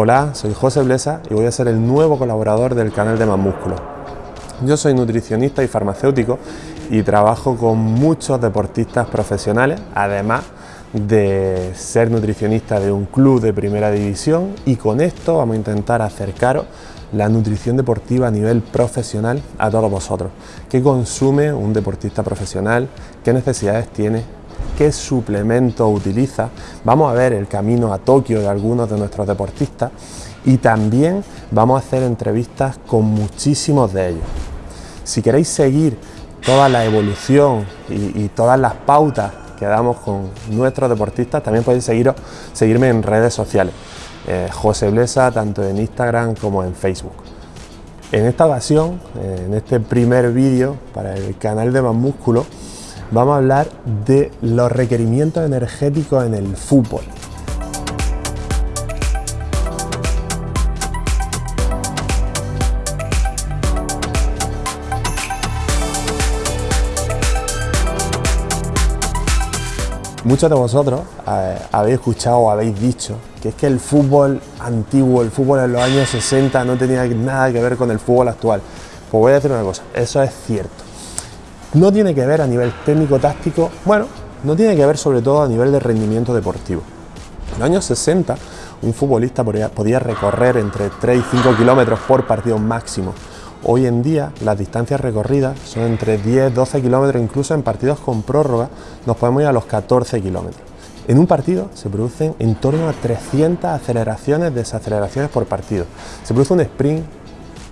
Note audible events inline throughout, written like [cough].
Hola, soy José Blesa y voy a ser el nuevo colaborador del canal de Más Músculo. Yo soy nutricionista y farmacéutico y trabajo con muchos deportistas profesionales, además de ser nutricionista de un club de primera división y con esto vamos a intentar acercaros la nutrición deportiva a nivel profesional a todos vosotros. ¿Qué consume un deportista profesional? ¿Qué necesidades tiene? Qué suplemento utiliza, vamos a ver el camino a Tokio de algunos de nuestros deportistas y también vamos a hacer entrevistas con muchísimos de ellos. Si queréis seguir toda la evolución y, todas las pautas que damos con nuestros deportistas, también podéis seguirme en redes sociales. Eh, José Blesa, tanto en Instagram como en Facebook. En esta ocasión, eh, en este primer vídeo para el canal de Más Músculo, vamos a hablar de los requerimientos energéticos en el fútbol. Muchos de vosotros eh, habéis escuchado o habéis dicho que es que el fútbol antiguo, el fútbol en los años 60 no tenía nada que ver con el fútbol actual. Pues voy a decir una cosa, eso es cierto. No tiene que ver a nivel técnico-táctico, bueno, no tiene que ver sobre todo a nivel de rendimiento deportivo. En los años 60 un futbolista podía, recorrer entre 3 y 5 kilómetros por partido máximo. Hoy en día las distancias recorridas son entre 10 12 kilómetros, incluso en partidos con prórroga nos podemos ir a los 14 kilómetros. En un partido se producen en torno a 300 aceleraciones, desaceleraciones por partido. Se produce un sprint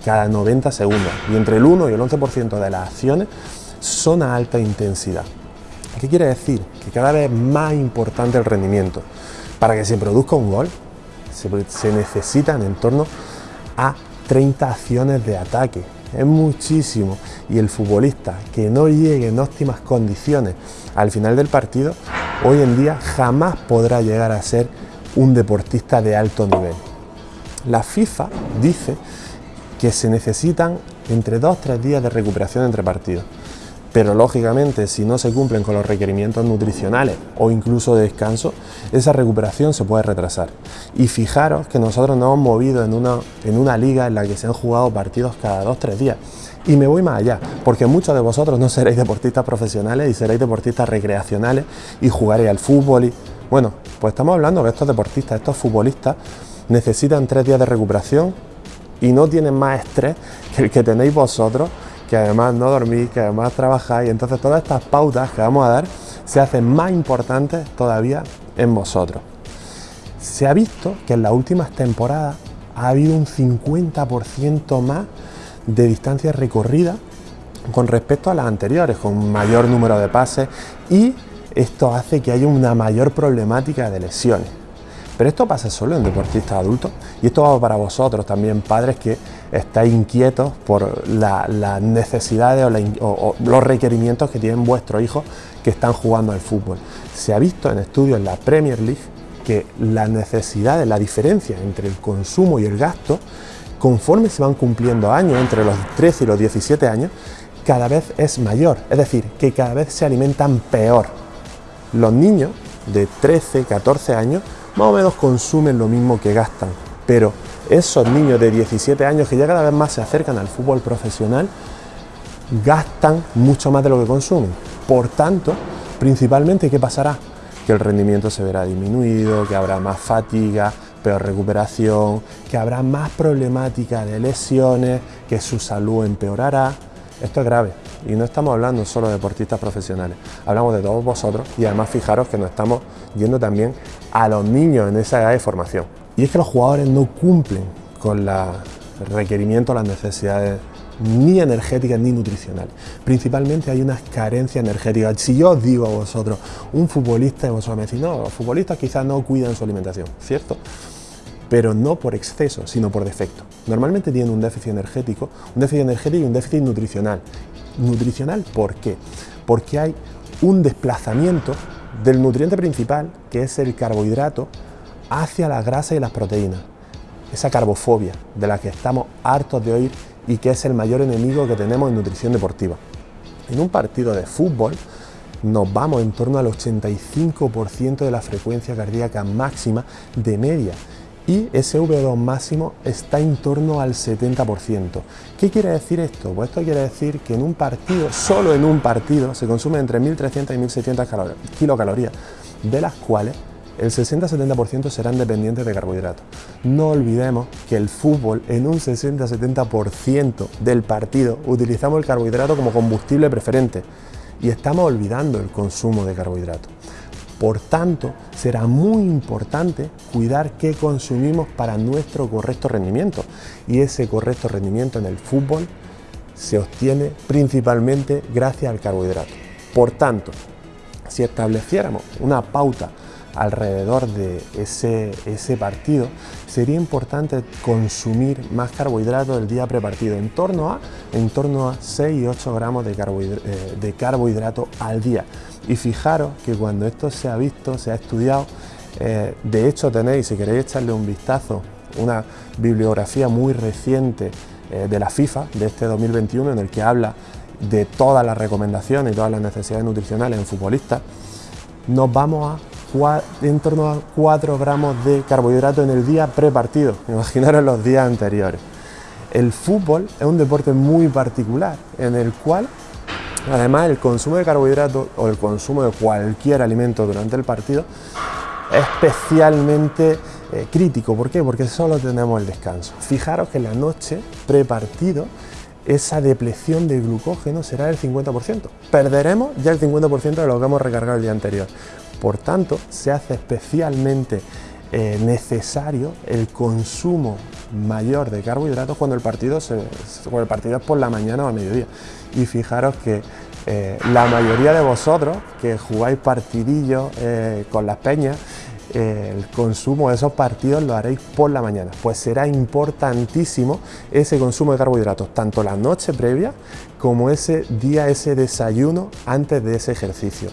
cada 90 segundos y entre el 1 y el 11% de las acciones son a alta intensidad. ¿Qué quiere decir? Que cada vez es más importante el rendimiento. Para que se produzca un gol se, necesitan en torno a 30 acciones de ataque. Es muchísimo. Y el futbolista que no llegue en óptimas condiciones al final del partido, hoy en día jamás podrá llegar a ser un deportista de alto nivel. La FIFA dice que se necesitan entre 2-3 días de recuperación entre partidos pero lógicamente si no se cumplen con los requerimientos nutricionales o incluso de descanso, esa recuperación se puede retrasar. Y fijaros que nosotros nos hemos movido en una, en una liga en la que se han jugado partidos cada 2-3 días. Y me voy más allá, porque muchos de vosotros no seréis deportistas profesionales y seréis deportistas recreacionales y jugaréis al fútbol. Y, bueno, pues estamos hablando que estos deportistas, estos futbolistas, necesitan tres días de recuperación y no tienen más estrés que el que tenéis vosotros que además no dormís, que además trabajáis. Entonces todas estas pautas que vamos a dar se hacen más importantes todavía en vosotros. Se ha visto que en las últimas temporadas ha habido un 50% más de distancia recorrida con respecto a las anteriores, con mayor número de pases y esto hace que haya una mayor problemática de lesiones. Pero esto pasa solo en deportistas adultos y esto va para vosotros también, padres que estáis inquietos por las necesidades o, los requerimientos que tienen vuestros hijos que están jugando al fútbol. Se ha visto en estudios en la Premier League que las necesidades, la diferencia entre el consumo y el gasto, conforme se van cumpliendo años, entre los 13 y los 17 años, cada vez es mayor. Es decir, que cada vez se alimentan peor. Los niños de 13, 14 años más o menos consumen lo mismo que gastan, pero esos niños de 17 años que ya cada vez más se acercan al fútbol profesional, gastan mucho más de lo que consumen. Por tanto, principalmente, ¿qué pasará? Que el rendimiento se verá disminuido, que habrá más fatiga, peor recuperación, que habrá más problemática de lesiones, que su salud empeorará. Esto es grave y no estamos hablando solo de deportistas profesionales, hablamos de todos vosotros y además fijaros que nos estamos yendo también a los niños en esa edad de formación. Y es que los jugadores no cumplen con los requerimientos, las necesidades ni energéticas ni nutricionales. Principalmente hay unas carencias energéticas. Si yo os digo a vosotros, un futbolista, y vosotros me decís, no, los futbolistas quizás no cuidan su alimentación, ¿cierto? Pero no por exceso, sino por defecto. Normalmente tienen un déficit energético, un déficit energético y un déficit nutricional. Nutricional, ¿por qué? Porque hay un desplazamiento del nutriente principal, que es el carbohidrato, hacia la grasa y las proteínas. Esa carbofobia de la que estamos hartos de oír y que es el mayor enemigo que tenemos en nutrición deportiva. En un partido de fútbol nos vamos en torno al 85% de la frecuencia cardíaca máxima de media y ese V2 máximo está en torno al 70%. ¿Qué quiere decir esto? Pues esto quiere decir que en un partido, solo en un partido, se consume entre 1.300 y 1.600 kilocalorías, de las cuales el 60-70% serán dependientes de carbohidratos. No olvidemos que el fútbol en un 60-70% del partido utilizamos el carbohidrato como combustible preferente y estamos olvidando el consumo de carbohidratos. Por tanto, será muy importante cuidar qué consumimos para nuestro correcto rendimiento. Y ese correcto rendimiento en el fútbol se obtiene principalmente gracias al carbohidrato. Por tanto, si estableciéramos una pauta alrededor de ese, ese, partido, sería importante consumir más carbohidratos el día prepartido, en torno a, en torno a 6 y 8 gramos de eh, de carbohidrato al día. Y fijaros que cuando esto se ha visto, se ha estudiado, eh, de hecho tenéis, si queréis echarle un vistazo, una bibliografía muy reciente eh, de la FIFA de este 2021 en el que habla de todas las recomendaciones y todas las necesidades nutricionales en futbolistas, nos vamos a en torno a 4 gramos de carbohidrato en el día prepartido, [laughs] imaginaros los días anteriores. El fútbol es un deporte muy particular en el cual Además, el consumo de carbohidratos o el consumo de cualquier alimento durante el partido es especialmente eh, crítico. ¿Por qué? Porque solo tenemos el descanso. Fijaros que en la noche, prepartido, esa depleción de glucógeno será del 50%. Perderemos ya el 50% de lo que hemos recargado el día anterior. Por tanto, se hace especialmente eh, necesario el consumo mayor de carbohidratos cuando el partido, se, es por la mañana o a mediodía. Y fijaros que eh, la mayoría de vosotros que jugáis partidillos eh, con las peñas, el consumo de esos partidos lo haréis por la mañana. Pues será importantísimo ese consumo de carbohidratos, tanto la noche previa como ese día, ese desayuno antes de ese ejercicio.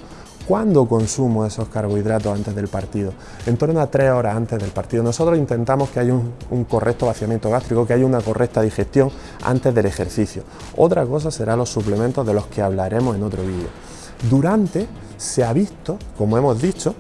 ¿Cuándo consumo esos carbohidratos antes del partido? En torno a tres horas antes del partido. Nosotros intentamos que haya un, correcto vaciamiento gástrico, que haya una correcta digestión antes del ejercicio. Otra cosa serán los suplementos de los que hablaremos en otro vídeo. Durante se ha visto, como hemos dicho,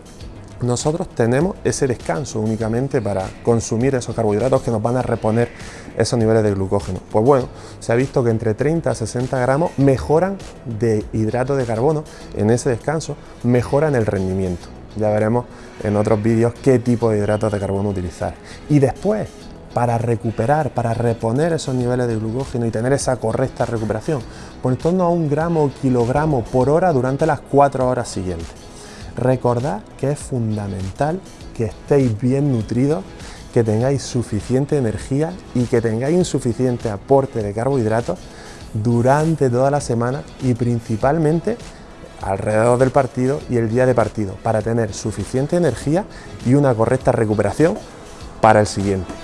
nosotros tenemos ese descanso únicamente para consumir esos carbohidratos que nos van a reponer esos niveles de glucógeno. Pues bueno, se ha visto que entre 30 a 60 gramos mejoran de hidrato de carbono en ese descanso, mejoran el rendimiento. Ya veremos en otros vídeos qué tipo de hidratos de carbono utilizar. Y después, para recuperar, para reponer esos niveles de glucógeno y tener esa correcta recuperación, por en torno a un gramo o kilogramo por hora durante las cuatro horas siguientes. Recordad que es fundamental que estéis bien nutridos, que tengáis suficiente energía y que tengáis suficiente aporte de carbohidratos durante toda la semana y principalmente alrededor del partido y el día de partido para tener suficiente energía y una correcta recuperación para el siguiente.